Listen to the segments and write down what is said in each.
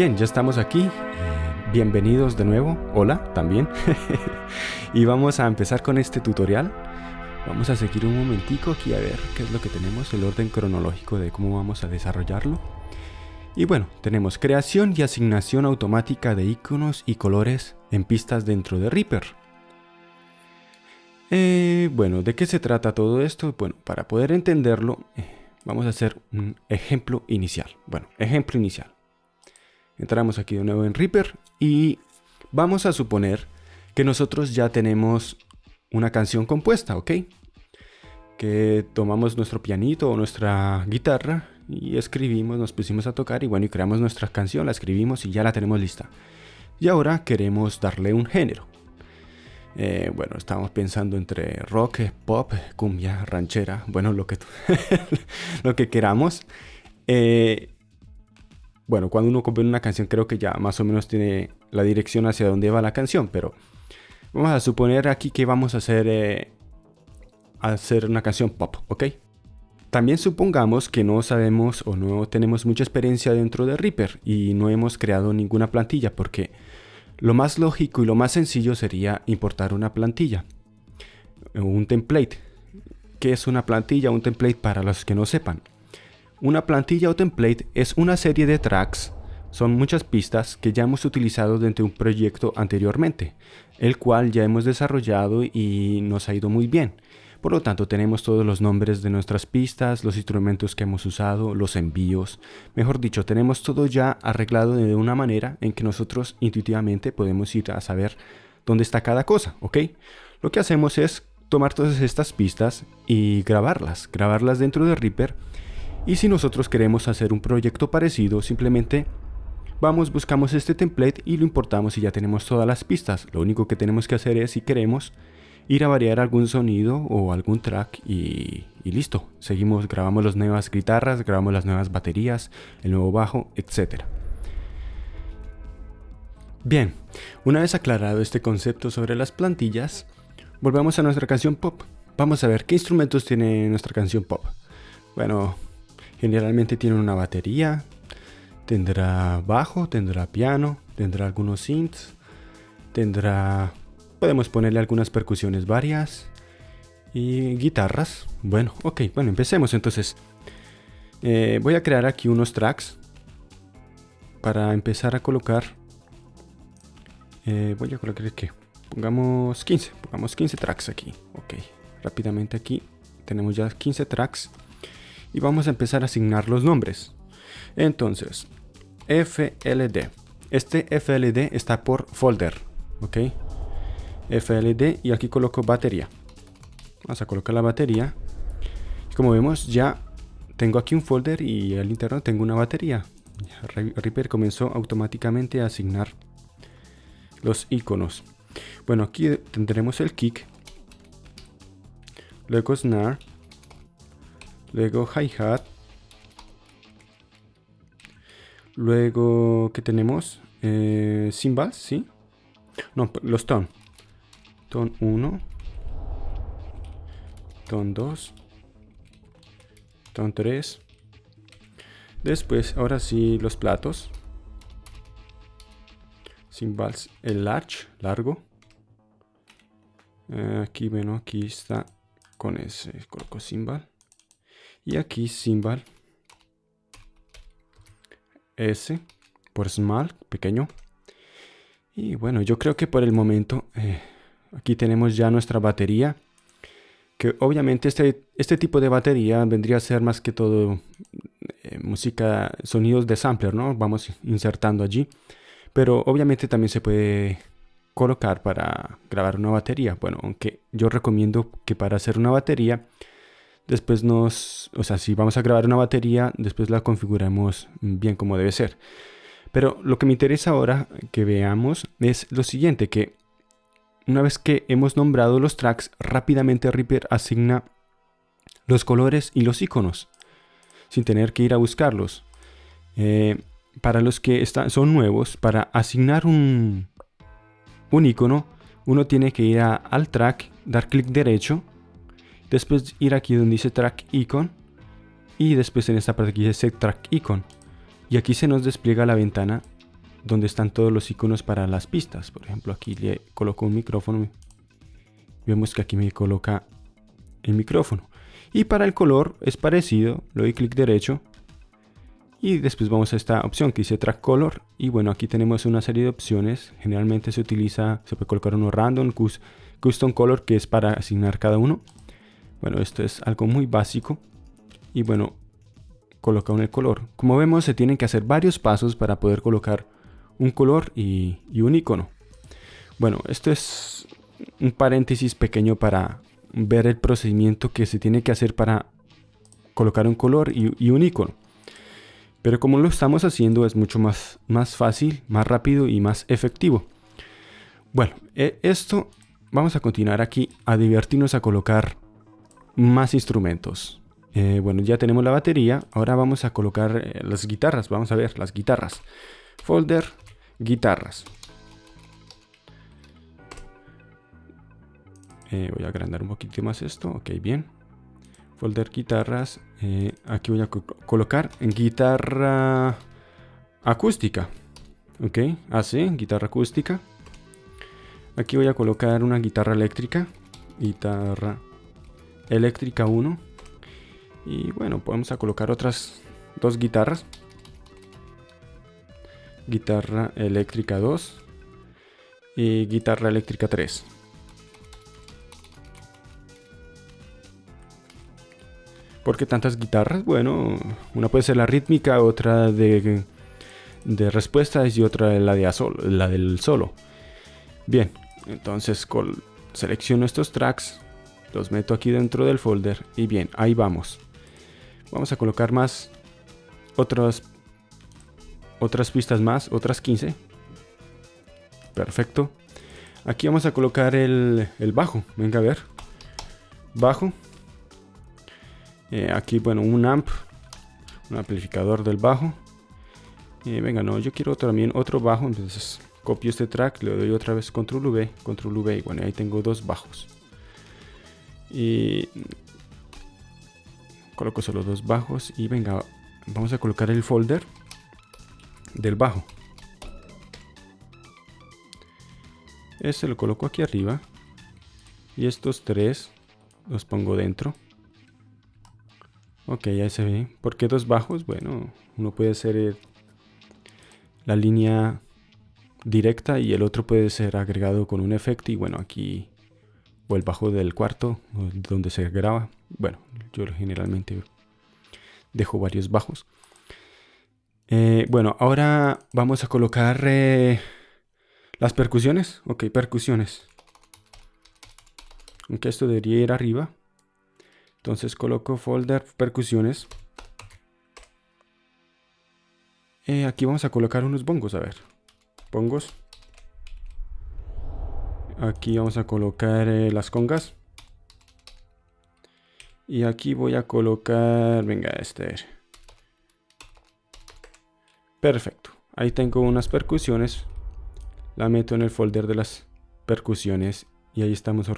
Bien, ya estamos aquí. Eh, bienvenidos de nuevo. Hola, también. y vamos a empezar con este tutorial. Vamos a seguir un momentico aquí a ver qué es lo que tenemos, el orden cronológico de cómo vamos a desarrollarlo. Y bueno, tenemos creación y asignación automática de iconos y colores en pistas dentro de Reaper. Eh, bueno, ¿de qué se trata todo esto? Bueno, para poder entenderlo, eh, vamos a hacer un ejemplo inicial. Bueno, ejemplo inicial. Entramos aquí de nuevo en Reaper y vamos a suponer que nosotros ya tenemos una canción compuesta, ¿ok? Que tomamos nuestro pianito o nuestra guitarra y escribimos, nos pusimos a tocar y bueno, y creamos nuestra canción, la escribimos y ya la tenemos lista. Y ahora queremos darle un género. Eh, bueno, estamos pensando entre rock, pop, cumbia, ranchera, bueno, lo que, lo que queramos. Eh, bueno, cuando uno compone una canción creo que ya más o menos tiene la dirección hacia dónde va la canción, pero vamos a suponer aquí que vamos a hacer, eh, hacer una canción pop, ¿ok? También supongamos que no sabemos o no tenemos mucha experiencia dentro de Reaper y no hemos creado ninguna plantilla porque lo más lógico y lo más sencillo sería importar una plantilla, un template. ¿Qué es una plantilla? Un template para los que no sepan. Una plantilla o template es una serie de tracks, son muchas pistas que ya hemos utilizado dentro de un proyecto anteriormente, el cual ya hemos desarrollado y nos ha ido muy bien. Por lo tanto, tenemos todos los nombres de nuestras pistas, los instrumentos que hemos usado, los envíos. Mejor dicho, tenemos todo ya arreglado de una manera en que nosotros intuitivamente podemos ir a saber dónde está cada cosa, ¿ok? Lo que hacemos es tomar todas estas pistas y grabarlas, grabarlas dentro de Reaper y si nosotros queremos hacer un proyecto parecido, simplemente vamos, buscamos este template y lo importamos y ya tenemos todas las pistas. Lo único que tenemos que hacer es, si queremos, ir a variar algún sonido o algún track y, listo. Seguimos, grabamos las nuevas guitarras, grabamos las nuevas baterías, el nuevo bajo, etc. Bien, una vez aclarado este concepto sobre las plantillas, volvemos a nuestra canción pop. Vamos a ver qué instrumentos tiene nuestra canción pop. Bueno, Generalmente tiene una batería, tendrá bajo, tendrá piano, tendrá algunos synths, tendrá... Podemos ponerle algunas percusiones varias y guitarras. Bueno, ok, bueno, empecemos entonces. Eh, voy a crear aquí unos tracks para empezar a colocar. Eh, voy a colocar que pongamos 15, pongamos 15 tracks aquí. Ok, rápidamente aquí tenemos ya 15 tracks y vamos a empezar a asignar los nombres. Entonces, FLD. Este FLD está por folder, ¿ok? FLD y aquí coloco batería. Vamos a colocar la batería. como vemos ya tengo aquí un folder y al interno tengo una batería. Reaper comenzó automáticamente a asignar los iconos. Bueno, aquí tendremos el kick, luego snare, Luego hi-hat. Luego, ¿qué tenemos? Eh, cymbals, ¿sí? No, los ton. Ton 1. Ton 2. Ton 3. Después, ahora sí, los platos. Cymbals, el large, largo. Eh, aquí, bueno, aquí está con ese, coloco cymbal y aquí symbol S por small, pequeño. Y bueno, yo creo que por el momento eh, aquí tenemos ya nuestra batería. Que obviamente este, este tipo de batería vendría a ser más que todo eh, música, sonidos de sampler, ¿no? Vamos insertando allí. Pero obviamente también se puede colocar para grabar una batería. Bueno, aunque yo recomiendo que para hacer una batería Después nos, o sea, si vamos a grabar una batería, después la configuramos bien como debe ser. Pero lo que me interesa ahora que veamos es lo siguiente, que una vez que hemos nombrado los tracks, rápidamente Reaper asigna los colores y los iconos, sin tener que ir a buscarlos. Eh, para los que están, son nuevos, para asignar un, un icono, uno tiene que ir al track, dar clic derecho Después ir aquí donde dice Track Icon. Y después en esta parte aquí dice Set Track Icon. Y aquí se nos despliega la ventana donde están todos los iconos para las pistas. Por ejemplo, aquí le coloco un micrófono. Vemos que aquí me coloca el micrófono. Y para el color es parecido, le doy clic derecho y después vamos a esta opción que dice Track Color y bueno aquí tenemos una serie de opciones generalmente se utiliza se puede colocar uno random custom color que es para asignar cada uno bueno esto es algo muy básico y bueno coloca un color. Como vemos se tienen que hacer varios pasos para poder colocar un color y, un icono. Bueno esto es un paréntesis pequeño para ver el procedimiento que se tiene que hacer para colocar un color y, y un icono. Pero como lo estamos haciendo es mucho más, más fácil, más rápido y más efectivo. Bueno, e, esto vamos a continuar aquí a divertirnos a colocar más instrumentos. Eh, bueno, ya tenemos la batería. Ahora vamos a colocar eh, las guitarras. Vamos a ver las guitarras. Folder, guitarras. Eh, voy a agrandar un poquito más esto. Ok, bien folder guitarras aquí voy a colocar guitarra acústica ok así guitarra acústica aquí voy a colocar una guitarra eléctrica guitarra eléctrica 1 y bueno podemos a colocar otras dos guitarras guitarra eléctrica 2 y guitarra eléctrica 3 ¿Por qué tantas guitarras? Bueno, una puede ser la rítmica, otra de, de respuestas y otra la, de la del solo. Bien, entonces selecciono estos tracks, los meto aquí dentro del folder y bien, ahí vamos. Vamos a colocar más otras, otras pistas más, otras 15. Perfecto. Aquí vamos a colocar el, el bajo. Venga a ver. Bajo. Eh, aquí, bueno, un amp, un amplificador del bajo. Eh, venga, no, yo quiero también otro bajo, entonces copio este track, le doy otra vez control V, control V, y bueno, ahí tengo dos bajos. Y coloco solo dos bajos y venga, vamos a colocar el folder del bajo. Este lo coloco aquí arriba y estos tres los pongo dentro. Ok, ya se ve. ¿Por qué dos bajos? Bueno, uno puede ser la línea directa y el otro puede ser agregado con un efecto. Y bueno, aquí o el bajo del cuarto donde se graba. Bueno, yo generalmente dejo varios bajos. Eh, bueno, ahora vamos a colocar eh, las percusiones. Ok, percusiones. Aunque esto debería ir arriba. Entonces coloco folder percusiones. Eh, aquí vamos a colocar unos bongos, a ver. Bongos. Aquí vamos a colocar eh, las congas. Y aquí voy a colocar, venga, este. Perfecto. Ahí tengo unas percusiones. La meto en el folder de las percusiones y ahí estamos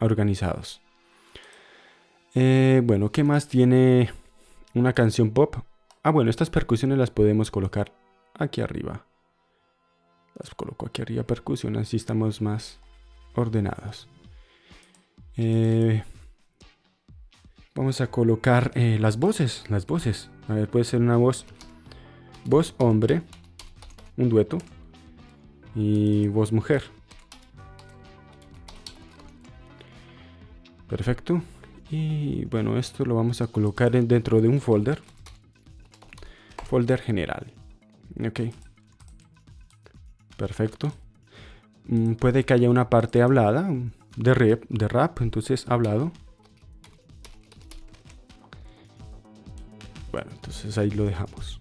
organizados. Eh, bueno, ¿qué más tiene una canción pop? Ah, bueno, estas percusiones las podemos colocar aquí arriba. Las coloco aquí arriba, percusiones, así estamos más ordenados. Eh, vamos a colocar eh, las voces, las voces. A ver, puede ser una voz, voz hombre, un dueto, y voz mujer. Perfecto. Y bueno, esto lo vamos a colocar dentro de un folder. Folder general. Ok. Perfecto. Mm, puede que haya una parte hablada de rap, de rap, entonces hablado. Bueno, entonces ahí lo dejamos.